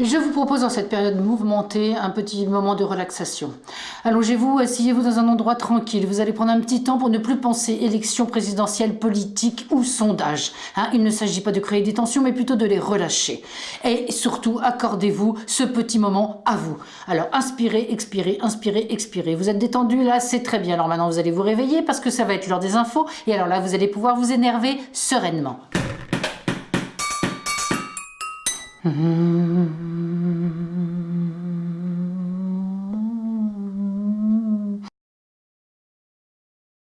Je vous propose en cette période mouvementée un petit moment de relaxation. Allongez-vous, asseyez-vous dans un endroit tranquille. Vous allez prendre un petit temps pour ne plus penser élection présidentielle, politique ou sondage. Hein, il ne s'agit pas de créer des tensions, mais plutôt de les relâcher. Et surtout, accordez-vous ce petit moment à vous. Alors, inspirez, expirez, inspirez, expirez. Vous êtes détendu là, c'est très bien. Alors maintenant, vous allez vous réveiller parce que ça va être l'heure des infos. Et alors là, vous allez pouvoir vous énerver sereinement. Mm-hmm.